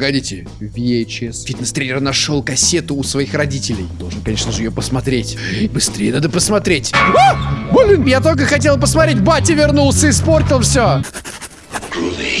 Погодите, VHS. Фитнес-тренер нашел кассету у своих родителей. Должен, конечно же, ее посмотреть. Быстрее надо посмотреть. А! Блин, я только хотел посмотреть. Батя вернулся, испортил все.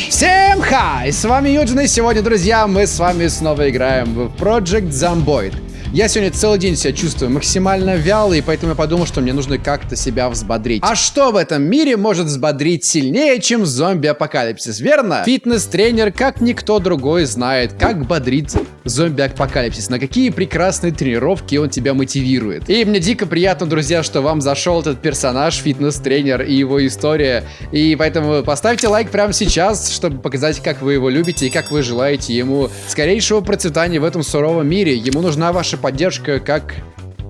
Всем хай! С вами Юджин, и сегодня, друзья, мы с вами снова играем в Project Zomboid. Я сегодня целый день себя чувствую максимально вялый, и поэтому я подумал, что мне нужно как-то себя взбодрить. А что в этом мире может взбодрить сильнее, чем зомби-апокалипсис, верно? Фитнес-тренер, как никто другой, знает, как бодрить зомби-апокалипсис, на какие прекрасные тренировки он тебя мотивирует. И мне дико приятно, друзья, что вам зашел этот персонаж, фитнес-тренер и его история. И поэтому поставьте лайк прямо сейчас, чтобы показать, как вы его любите и как вы желаете ему скорейшего процветания в этом суровом мире. Ему нужна ваша поддержка как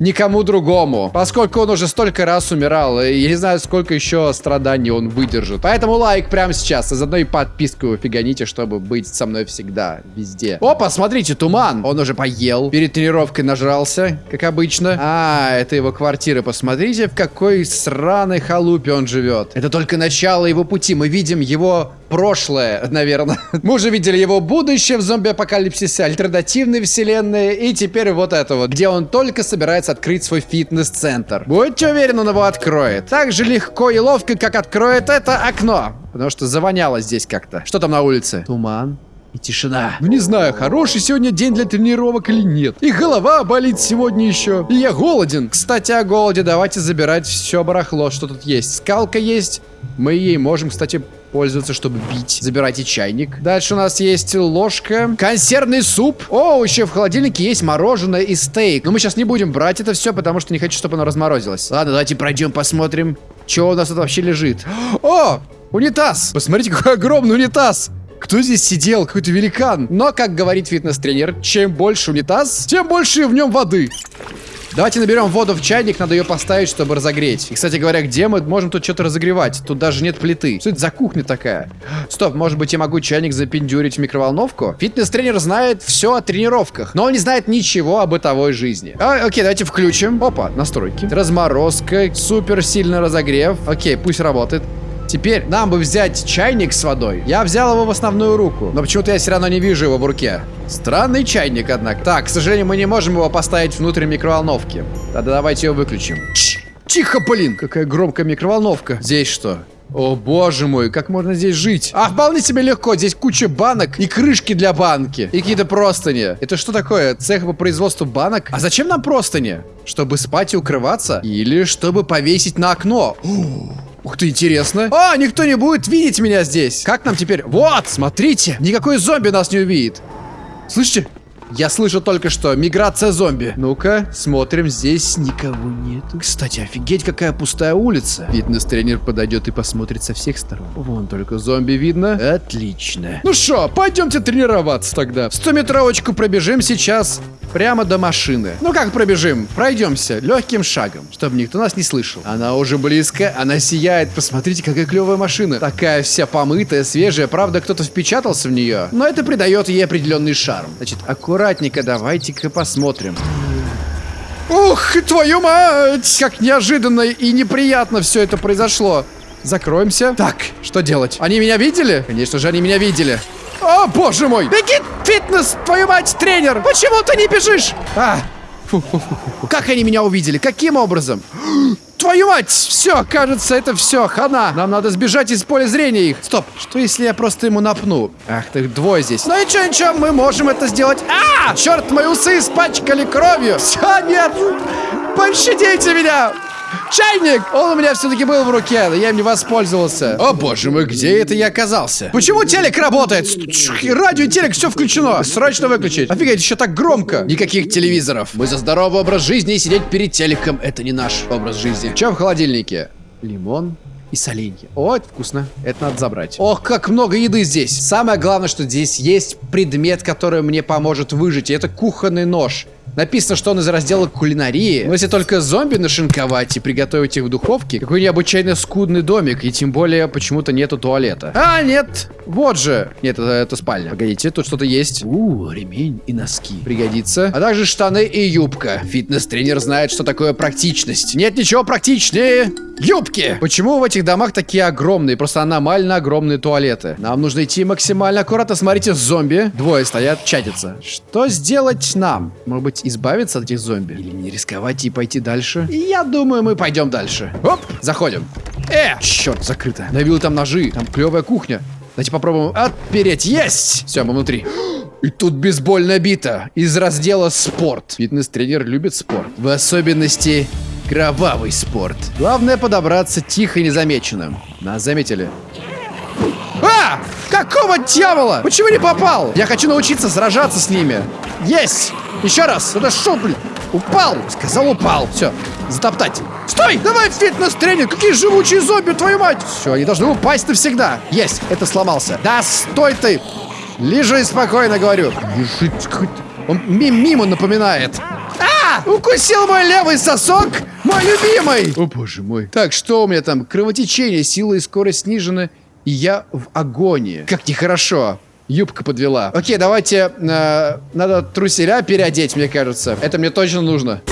никому другому. Поскольку он уже столько раз умирал, и я не знаю, сколько еще страданий он выдержит. Поэтому лайк прямо сейчас, а заодно и подписку фиганите, чтобы быть со мной всегда, везде. Опа, смотрите, туман. Он уже поел, перед тренировкой нажрался, как обычно. А, это его квартира. Посмотрите, в какой сраной халупе он живет. Это только начало его пути. Мы видим его прошлое, наверное. Мы уже видели его будущее в зомби-апокалипсисе, альтернативной вселенной, и теперь вот это вот, где он только собирается открыть свой фитнес-центр. Будьте уверены, он его откроет. Так же легко и ловко, как откроет это окно. Потому что завоняло здесь как-то. Что там на улице? Туман и тишина. Ну не знаю, хороший сегодня день для тренировок или нет. И голова болит сегодня еще. И я голоден. Кстати, о голоде давайте забирать все барахло, что тут есть. Скалка есть. Мы ей можем, кстати, пользоваться, чтобы бить. Забирайте чайник. Дальше у нас есть ложка. Консервный суп. О, еще в холодильнике есть мороженое и стейк. Но мы сейчас не будем брать это все, потому что не хочу, чтобы оно разморозилось. Ладно, давайте пройдем, посмотрим, что у нас тут вообще лежит. О, унитаз. Посмотрите, какой огромный унитаз. Кто здесь сидел? Какой-то великан. Но, как говорит фитнес-тренер, чем больше унитаз, тем больше в нем воды. Давайте наберем воду в чайник, надо ее поставить, чтобы разогреть. И, кстати говоря, где мы можем тут что-то разогревать? Тут даже нет плиты. Что это за кухня такая? Стоп, может быть я могу чайник запендюрить в микроволновку? Фитнес-тренер знает все о тренировках, но он не знает ничего о бытовой жизни. А, окей, давайте включим. Опа, настройки. Разморозка, супер сильный разогрев. Окей, пусть работает. Теперь нам бы взять чайник с водой. Я взял его в основную руку, но почему-то я все равно не вижу его в руке. Странный чайник, однако. Так, к сожалению, мы не можем его поставить внутрь микроволновки. Тогда давайте ее выключим. Тихо, блин! Какая громкая микроволновка. Здесь что? О, боже мой, как можно здесь жить? А, вполне себе легко. Здесь куча банок и крышки для банки. И какие-то простыни. Это что такое? Цех по производству банок? А зачем нам простыни? Чтобы спать и укрываться? Или чтобы повесить на окно? Ух ты, интересно. А, никто не будет видеть меня здесь. Как нам теперь? Вот, смотрите. Никакой зомби нас не увидит. Слышите? Я слышу только что. Миграция зомби. Ну-ка, смотрим. Здесь никого нету. Кстати, офигеть, какая пустая улица. Фитнес-тренер подойдет и посмотрит со всех сторон. Вон только зомби видно. Отлично. Ну что, пойдемте тренироваться тогда. 100-метровочку пробежим сейчас прямо до машины. Ну как пробежим? Пройдемся легким шагом, чтобы никто нас не слышал. Она уже близко, она сияет. Посмотрите, какая клевая машина. Такая вся помытая, свежая. Правда, кто-то впечатался в нее. Но это придает ей определенный шарм. Значит, аккуратненько давайте-ка посмотрим. Ух, твою мать! Как неожиданно и неприятно все это произошло. Закроемся. Так, что делать? Они меня видели? Конечно же, они меня видели. О, боже мой! Беги, фитнес, твою мать, тренер! Почему ты не бежишь? А, фу, фу, фу. Как они меня увидели? Каким образом? Твою мать! Все, кажется, это все, хана. Нам надо сбежать из поля зрения их. Стоп, что если я просто ему напну? Ах ты, двое здесь. Ну ничего, ничего, мы можем это сделать. А! Черт, мои усы испачкали кровью. Все, нет! Пощадите меня! Чайник! Он у меня все-таки был в руке, но я им не воспользовался. О боже мой, где это я оказался? Почему телек работает? Радио и телек, все включено. Срочно выключить. Офигеть, еще так громко. Никаких телевизоров. Мы за здоровый образ жизни и сидеть перед телеком. Это не наш образ жизни. Чем в холодильнике? Лимон, и соленья. О, это вкусно. Это надо забрать. Ох, как много еды здесь. Самое главное, что здесь есть предмет, который мне поможет выжить. И это кухонный нож. Написано, что он из раздела кулинарии. Но если только зомби нашинковать и приготовить их в духовке, какой необычайно скудный домик. И тем более почему-то нету туалета. А, нет! Вот же! Нет, это, это спальня. Погодите, тут что-то есть. У, ремень и носки. Пригодится. А также штаны и юбка. Фитнес-тренер знает, что такое практичность. Нет ничего практичнее Юбки! Почему в этих домах такие огромные, просто аномально огромные туалеты? Нам нужно идти максимально аккуратно. Смотрите, зомби. Двое стоят, чатятся. Что сделать нам? Может быть, избавиться от этих зомби? Или не рисковать и пойти дальше? Я думаю, мы пойдем дальше. Оп, заходим. Э, черт, закрыто. Навил там ножи. Там клевая кухня. Давайте попробуем отпереть. Есть! Все, мы внутри. И тут бейсбольная бита из раздела «Спорт». Фитнес-тренер любит спорт. В особенности кровавый спорт. Главное подобраться тихо и незамеченным. Нас заметили. А! Какого дьявола? Почему не попал? Я хочу научиться сражаться с ними. Есть! Еще раз! Это шо, блин? Упал! Сказал, упал. Все, затоптать. Стой! Давай фитнес-тренер! Какие живучие зомби, твою мать! Все, они должны упасть навсегда. Есть, это сломался. Да стой ты! Лежи спокойно, говорю. Лежи. Он мимо напоминает. А! Укусил мой левый сосок! Мой любимый! О, боже мой. Так, что у меня там? Кровотечение, сила и скорость снижены. И я в агонии. Как нехорошо. Юбка подвела. Окей, давайте... Э, надо труселя переодеть, мне кажется. Это мне точно нужно.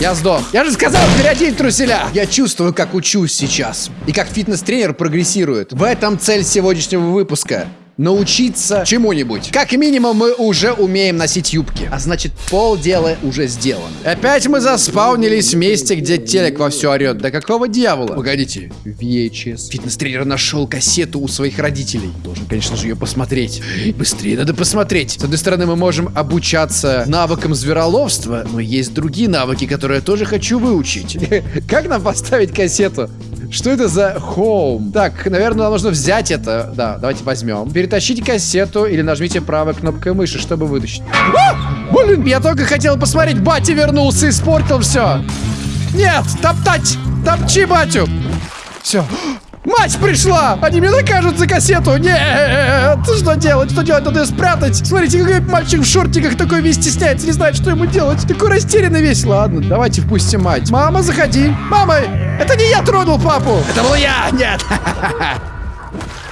Я сдох. Я же сказал переодеть труселя. Я чувствую, как учусь сейчас. И как фитнес-тренер прогрессирует. В этом цель сегодняшнего выпуска научиться чему-нибудь. Как минимум, мы уже умеем носить юбки. А значит, полдела уже сделано. Опять мы заспаунились в месте, где телек во все орет. Да какого дьявола? Погодите. VHS. Фитнес-тренер нашел кассету у своих родителей. Должен, конечно же, ее посмотреть. Быстрее надо посмотреть. С одной стороны, мы можем обучаться навыкам звероловства, но есть другие навыки, которые я тоже хочу выучить. Как нам поставить кассету? Что это за home? Так, наверное, нам нужно взять это. Да, давайте возьмем. Перетащите кассету или нажмите правой кнопкой мыши, чтобы вытащить. А! Блин, я только хотел посмотреть. Батя вернулся, и испортил все. Нет, топтать! Топчи батю! Все. Мать пришла! Они мне накажут за кассету! Нет! Что делать? Что делать? Надо ее спрятать! Смотрите, какой мальчик в шортиках такой весь стесняется, не знает, что ему делать. Такой растерянный весь. Ладно, давайте впустим мать. Мама, заходи. Мама, это не я тронул папу! Это был я! Нет!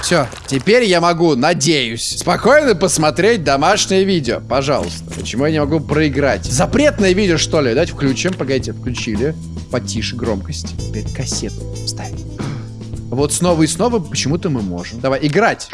Все, теперь я могу, надеюсь, спокойно посмотреть домашнее видео. Пожалуйста. Почему я не могу проиграть? Запретное видео, что ли? Давайте включим. Погодите, включили. Потише громкость. Теперь кассету ставим. Вот снова и снова почему-то мы можем. Давай, играть.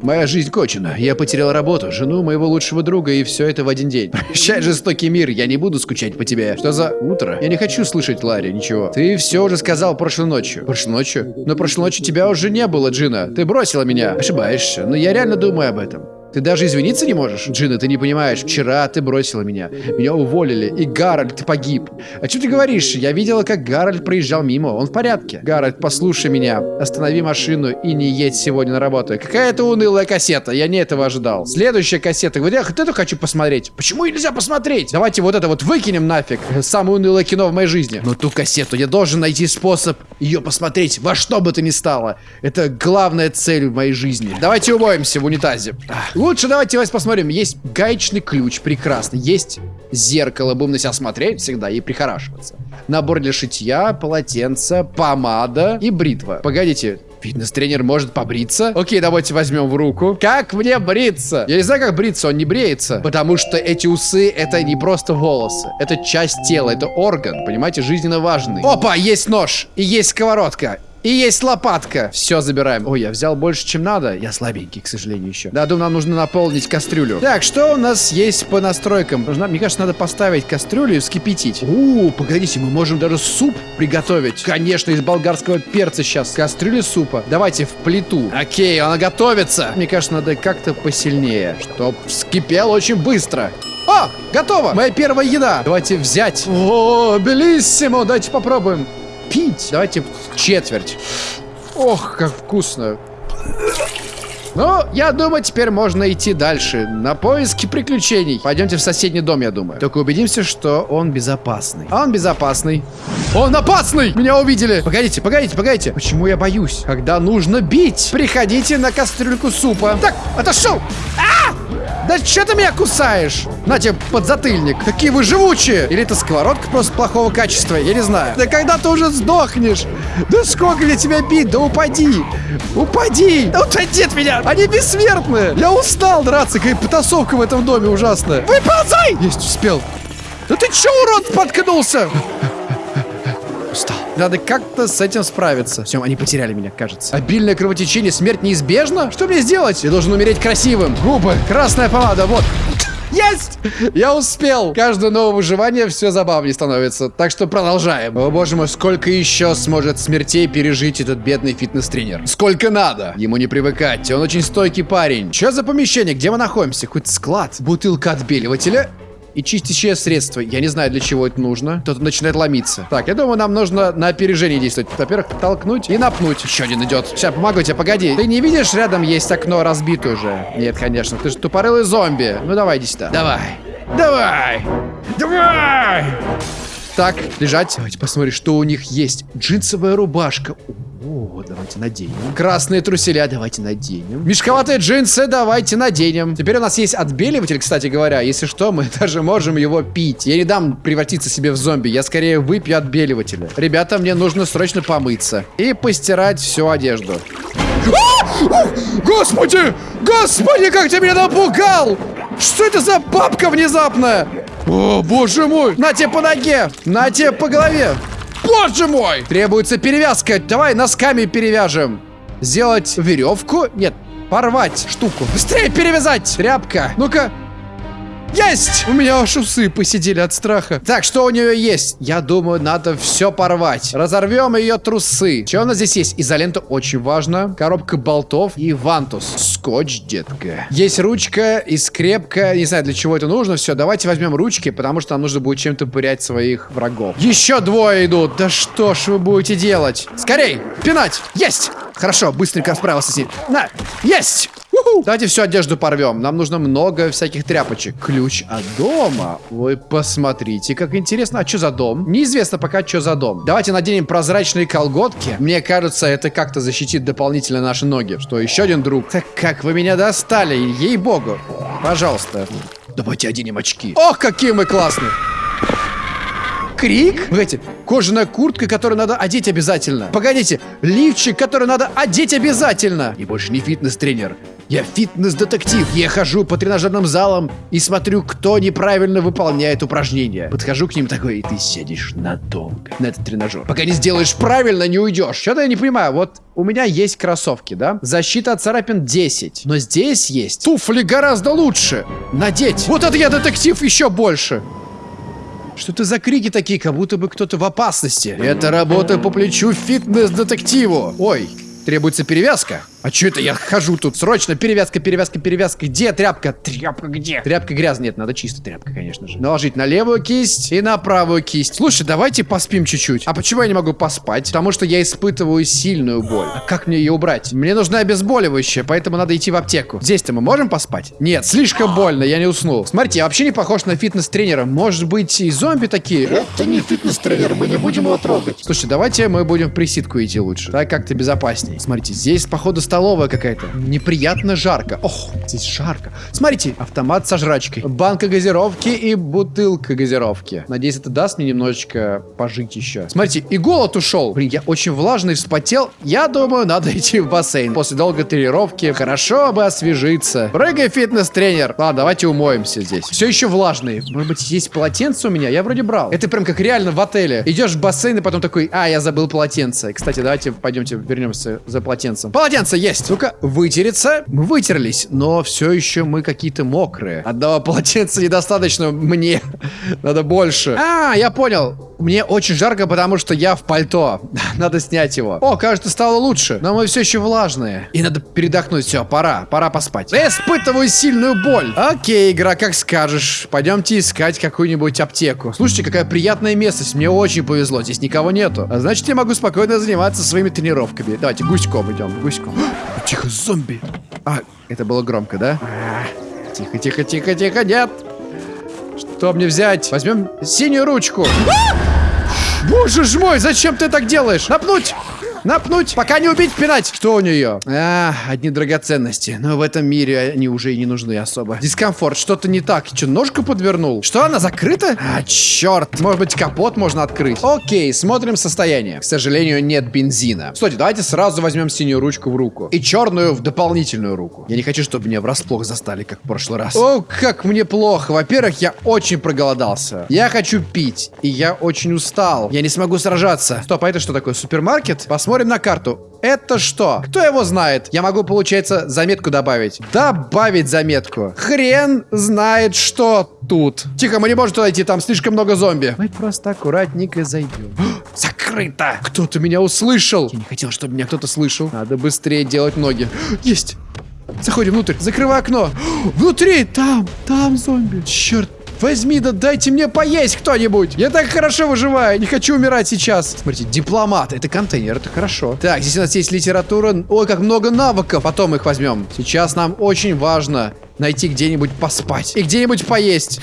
Моя жизнь кончена. Я потерял работу, жену моего лучшего друга, и все это в один день. Прощай, жестокий мир, я не буду скучать по тебе. Что за утро? Я не хочу слышать, Ларри, ничего. Ты все уже сказал прошлой ночью. Прошлой ночью? Но прошлой ночью тебя уже не было, Джина. Ты бросила меня. Ошибаешься, но я реально думаю об этом. Ты даже извиниться не можешь? Джина, ты не понимаешь, вчера ты бросила меня. Меня уволили, и Гарольд погиб. О чем ты говоришь? Я видела, как Гарольд проезжал мимо. Он в порядке. Гарольд, послушай меня. Останови машину и не едь сегодня на работу. Какая это унылая кассета. Я не этого ожидал. Следующая кассета. Вот я вот эту хочу посмотреть. Почему нельзя посмотреть? Давайте вот это вот выкинем нафиг. Самое унылое кино в моей жизни. Но ту кассету я должен найти способ ее посмотреть во что бы то ни стало. Это главная цель в моей жизни. Давайте умоемся в унитазе. Лучше давайте давайте посмотрим. Есть гаечный ключ, прекрасно. Есть зеркало, будем на себя смотреть всегда и прихорашиваться. Набор для шитья, полотенце, помада и бритва. Погодите, Фитнес-тренер может побриться? Окей, давайте возьмем в руку. Как мне бриться? Я не знаю, как бриться, он не бреется. Потому что эти усы, это не просто волосы. Это часть тела, это орган, понимаете, жизненно важный. Опа, есть нож и есть сковородка. И есть лопатка. Все забираем. Ой, я взял больше, чем надо. Я слабенький, к сожалению, еще. Да, думаю, нам нужно наполнить кастрюлю. Так, что у нас есть по настройкам? Нужно, мне кажется, надо поставить кастрюлю и вскипятить. У, погодите, мы можем даже суп приготовить. Конечно, из болгарского перца сейчас. Кастрюля супа. Давайте в плиту. Окей, она готовится. Мне кажется, надо как-то посильнее, чтоб вскипел очень быстро. О, готово! Моя первая еда. Давайте взять. О, белиссимо. Давайте попробуем пить. Давайте четверть. Ох, как вкусно. Ну, я думаю, теперь можно идти дальше. На поиски приключений. Пойдемте в соседний дом, я думаю. Только убедимся, что он безопасный. А он безопасный. Он опасный! Меня увидели! Погодите, погодите, погодите. Почему я боюсь? Когда нужно бить. Приходите на кастрюльку супа. Так, отошел! А! Да что ты меня кусаешь? На тебе подзатыльник. Какие вы живучие. Или это сковородка просто плохого качества, я не знаю. Да когда ты уже сдохнешь? Да сколько для тебя бить? Да упади. Упади. Да уходи от меня. Они бессмертные. Я устал драться. Какая потасовка в этом доме ужасная. Выползай! Есть, успел. Да ты че, урод, споткнулся? Надо как-то с этим справиться. Все, они потеряли меня, кажется. Обильное кровотечение, смерть неизбежна? Что мне сделать? Я должен умереть красивым. Губы, красная помада, вот. Есть! Я успел! Каждое новое выживание все забавнее становится. Так что продолжаем. О боже мой, сколько еще сможет смертей пережить этот бедный фитнес-тренер? Сколько надо? Ему не привыкать. Он очень стойкий парень. Что за помещение? Где мы находимся? Какой-то склад. Бутылка отбеливателя и чистящее средство. Я не знаю, для чего это нужно. Кто-то начинает ломиться. Так, я думаю, нам нужно на опережение действовать. Во-первых, толкнуть и напнуть. Еще один идет. Сейчас, помогу тебе, погоди. Ты не видишь, рядом есть окно разбито уже? Нет, конечно. Ты же тупорылый зомби. Ну, давай, иди сюда. Давай. Давай. Давай. Так, лежать. Давайте посмотрим, что у них есть. Джинсовая рубашка. О, давайте наденем. Красные труселя давайте наденем. Мешковатые джинсы давайте наденем. Теперь у нас есть отбеливатель, кстати говоря. Если что, мы даже можем его пить. Я не дам превратиться себе в зомби. Я скорее выпью отбеливателя. Ребята, мне нужно срочно помыться. И постирать всю одежду. А! Господи! Господи, как ты меня напугал! Что это за бабка внезапная? О, боже мой! На тебе по ноге! На тебе по голове! Боже мой! Требуется перевязка. Давай носками перевяжем. Сделать веревку? Нет, порвать штуку. Быстрее перевязать! Тряпка. Ну-ка, есть! У меня аж усы посидели от страха. Так, что у нее есть? Я думаю, надо все порвать. Разорвем ее трусы. Что у нас здесь есть? Изолента очень важно. Коробка болтов и вантус. Скотч, детка. Есть ручка и скрепка. Не знаю, для чего это нужно. Все, давайте возьмем ручки, потому что нам нужно будет чем-то пырять своих врагов. Еще двое идут. Да что ж вы будете делать? Скорей! Пинать! Есть! Хорошо, быстренько справился с ним. На! Есть! Давайте всю одежду порвем. Нам нужно много всяких тряпочек. Ключ от дома. Вы посмотрите, как интересно. А что за дом? Неизвестно пока, что за дом. Давайте наденем прозрачные колготки. Мне кажется, это как-то защитит дополнительно наши ноги. Что, еще один друг? Так как вы меня достали, ей-богу. Пожалуйста. Давайте оденем очки. Ох, какие мы классные. Крик? Погодите, кожаная куртка, которую надо одеть обязательно. Погодите, лифчик, который надо одеть обязательно. И больше не фитнес-тренер. Я фитнес-детектив. Я хожу по тренажерным залам и смотрю, кто неправильно выполняет упражнения. Подхожу к ним такой, и ты сидишь надолго на этот тренажер. Пока не сделаешь правильно, не уйдешь. Что-то я не понимаю. Вот у меня есть кроссовки, да? Защита от царапин 10. Но здесь есть туфли гораздо лучше. Надеть. Вот это я детектив еще больше. Что это за крики такие, как будто бы кто-то в опасности? Это работа по плечу фитнес-детективу. Ой, требуется перевязка. А что это я хожу тут? Срочно перевязка, перевязка, перевязка. Где тряпка? Тряпка где? Тряпка грязная. Нет, надо чисто тряпка, конечно же. Наложить на левую кисть и на правую кисть. Слушай, давайте поспим чуть-чуть. А почему я не могу поспать? Потому что я испытываю сильную боль. А как мне ее убрать? Мне нужна обезболивающее, поэтому надо идти в аптеку. Здесь-то мы можем поспать? Нет, слишком больно, я не уснул. Смотрите, я вообще не похож на фитнес-тренера. Может быть, и зомби такие? Это не фитнес-тренер, мы не будем его трогать. Слушай, давайте мы будем в присидку идти лучше. Так как-то безопасней. Смотрите, здесь, походу, столовая какая-то. Неприятно жарко. Ох, здесь жарко. Смотрите, автомат со жрачкой. Банка газировки и бутылка газировки. Надеюсь, это даст мне немножечко пожить еще. Смотрите, и голод ушел. Блин, я очень влажный, вспотел. Я думаю, надо идти в бассейн. После долгой тренировки хорошо бы освежиться. Прыгай, фитнес-тренер. Ладно, давайте умоемся здесь. Все еще влажный. Может быть, есть полотенце у меня? Я вроде брал. Это прям как реально в отеле. Идешь в бассейн и потом такой, а, я забыл полотенце. Кстати, давайте пойдемте вернемся за полотенцем. Полотенце есть. Ну-ка, вытереться. Мы вытерлись, но все еще мы какие-то мокрые. Одного полотенца недостаточно мне. Надо больше. А, я понял. Мне очень жарко, потому что я в пальто. Надо снять его. О, кажется, стало лучше. Но мы все еще влажные. И надо передохнуть. Все, пора. Пора поспать. Я испытываю сильную боль. Окей, игра, как скажешь. Пойдемте искать какую-нибудь аптеку. Слушайте, какая приятная местность. Мне очень повезло. Здесь никого нету. А значит, я могу спокойно заниматься своими тренировками. Давайте гуськом идем. Гуськом. Тихо, зомби. А, это было громко, да? Тихо, тихо, тихо, тихо, нет. Что мне взять? Возьмем синюю ручку. Боже ж мой, зачем ты так делаешь? Напнуть! Напнуть, пока не убить, пинать. Что у нее? А, одни драгоценности. Но в этом мире они уже и не нужны особо. Дискомфорт, что-то не так. Что, ножку подвернул? Что, она закрыта? А, черт. Может быть, капот можно открыть? Окей, смотрим состояние. К сожалению, нет бензина. Кстати, давайте сразу возьмем синюю ручку в руку. И черную в дополнительную руку. Я не хочу, чтобы меня врасплох застали, как в прошлый раз. О, как мне плохо. Во-первых, я очень проголодался. Я хочу пить. И я очень устал. Я не смогу сражаться. Стоп, а это что такое? Супермаркет? Посмотрим на карту. Это что? Кто его знает? Я могу, получается, заметку добавить. Добавить заметку. Хрен знает, что тут. Тихо, мы не можем туда идти, там слишком много зомби. Мы просто аккуратненько зайдем. Закрыто! Кто-то меня услышал. Я не хотел, чтобы меня кто-то слышал. Надо быстрее делать ноги. Есть! Заходим внутрь. Закрывай окно. Внутри! Там! Там зомби. Черт Возьми, да дайте мне поесть кто-нибудь. Я так хорошо выживаю, не хочу умирать сейчас. Смотрите, дипломат. Это контейнер, это хорошо. Так, здесь у нас есть литература. Ой, как много навыков. Потом их возьмем. Сейчас нам очень важно найти где-нибудь поспать. И где-нибудь поесть.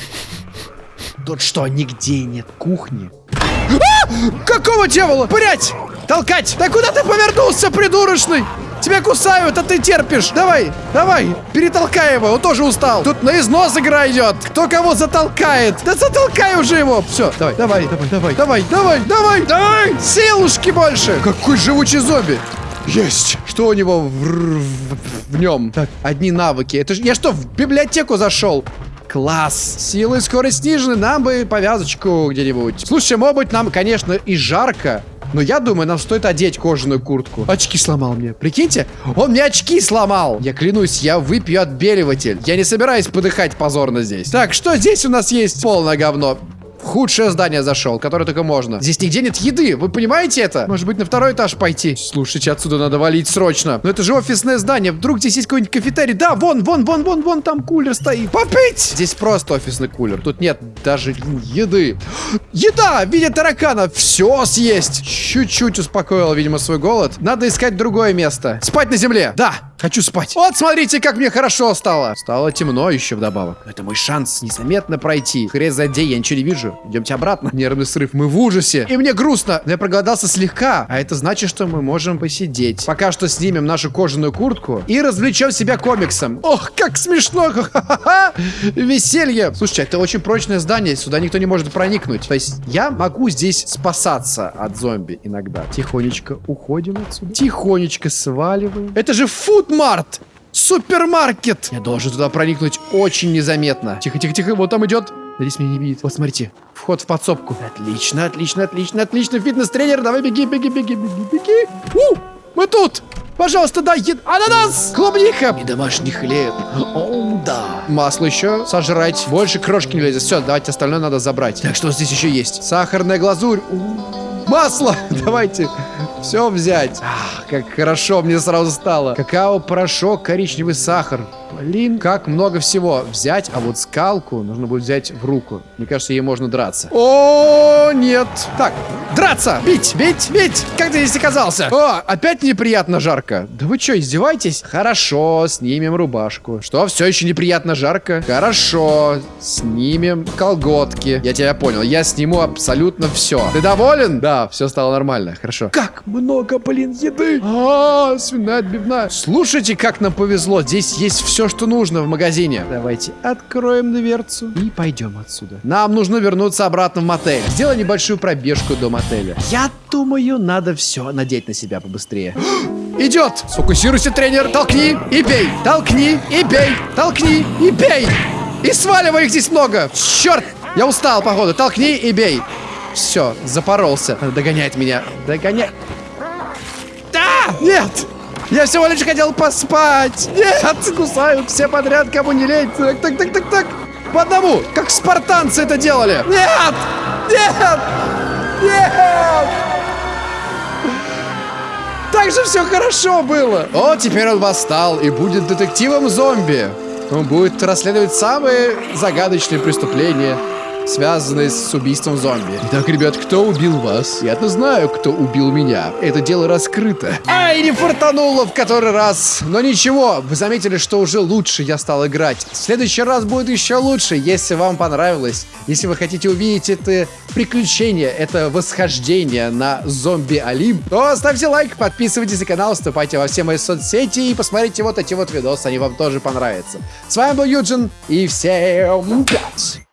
Тут что, нигде нет кухни? А! Какого дьявола? Блять! Толкать! Да куда ты повернулся, придурочный? Тебя кусают, а ты терпишь. Давай, давай, перетолкай его, он тоже устал. Тут на износ игра идет. Кто кого затолкает? Да затолкай уже его. Все, давай, давай, давай, давай, давай, давай, давай. Силушки больше. Какой живучий зомби. Есть! Что у него в, в, в нем? Так, одни навыки. Это ж я что, в библиотеку зашел? Класс. Силы и скорость снижены. Нам бы повязочку где-нибудь. Слушай, может быть, нам, конечно, и жарко. Но я думаю, нам стоит одеть кожаную куртку. Очки сломал мне. Прикиньте, он мне очки сломал. Я клянусь, я выпью отбеливатель. Я не собираюсь подыхать позорно здесь. Так, что здесь у нас есть? Полное говно в худшее здание зашел, которое только можно. Здесь нигде нет еды, вы понимаете это? Может быть, на второй этаж пойти? Слушайте, отсюда надо валить срочно. Но это же офисное здание, вдруг здесь есть какой-нибудь кафетерий? Да, вон, вон, вон, вон, вон, там кулер стоит. Попить! Здесь просто офисный кулер, тут нет даже еды. Еда в виде таракана, все съесть. Чуть-чуть успокоил, видимо, свой голод. Надо искать другое место. Спать на земле, да. Хочу спать. Вот, смотрите, как мне хорошо стало. Стало темно еще вдобавок. Это мой шанс незаметно пройти. Хрен задей, я ничего не вижу. Идемте обратно. Нервный срыв. Мы в ужасе. И мне грустно. Я проголодался слегка. А это значит, что мы можем посидеть. Пока что снимем нашу кожаную куртку и развлечем себя комиксом. Ох, как смешно. Ха-ха-ха. Веселье. Слушайте, это очень прочное здание. Сюда никто не может проникнуть. То есть я могу здесь спасаться от зомби иногда. Тихонечко уходим отсюда. Тихонечко сваливаем. Это же фуд Март! Супермаркет! Я должен туда проникнуть очень незаметно. Тихо, тихо, тихо, вот там идет. Надеюсь, меня не видит. Вот, смотрите. Вход в подсобку. Отлично, отлично, отлично, отлично. Фитнес-тренер, давай беги, беги, беги, беги, беги. У, мы тут! Пожалуйста, дай ед... Ананас! Клубника! И домашний хлеб. О, да. Масло еще сожрать. Больше крошки не лезет. Все, давайте остальное надо забрать. Так, что здесь еще есть? Сахарная глазурь. У. Масло! Давайте все взять. Ах, как хорошо мне сразу стало. Какао, порошок, коричневый сахар. Блин, как много всего взять. А вот скалку нужно будет взять в руку. Мне кажется, ей можно драться. О, нет. Так, драться! Бить, бить, бить! Как ты здесь оказался? О, опять неприятно жарко. Да вы что, издеваетесь? Хорошо, снимем рубашку. Что, все еще неприятно жарко? Хорошо, снимем колготки. Я тебя понял, я сниму абсолютно все. Ты доволен? Да, все стало нормально. Хорошо. Как много, блин, еды. А, свиная отбивная. Слушайте, как нам повезло. Здесь есть все, что нужно в магазине. Давайте откроем дверцу и пойдем отсюда. Нам нужно вернуться обратно в мотель. Сделай небольшую пробежку до мотеля. Я думаю, надо все надеть на себя побыстрее. Идет! Сфокусируйся, тренер. Толкни и бей. Толкни и бей. Толкни и бей. И сваливай их здесь много. Черт! Я устал, походу. Толкни и бей. Все, запоролся. Догоняет меня. Догоняет. Да! Нет! Я всего лишь хотел поспать. Нет, кусают все подряд, кому не лень. Так, так, так, так, так. По одному, как спартанцы это делали. Нет! Нет! Нет! Так же все хорошо было. О, теперь он восстал и будет детективом зомби. Он будет расследовать самые загадочные преступления связанные с убийством зомби. Итак, ребят, кто убил вас? Я-то знаю, кто убил меня. Это дело раскрыто. Ай, не фартануло в который раз. Но ничего, вы заметили, что уже лучше я стал играть. В следующий раз будет еще лучше, если вам понравилось. Если вы хотите увидеть это приключение, это восхождение на зомби Олимп, то ставьте лайк, подписывайтесь на канал, вступайте во все мои соцсети и посмотрите вот эти вот видосы, они вам тоже понравятся. С вами был Юджин, и всем пять!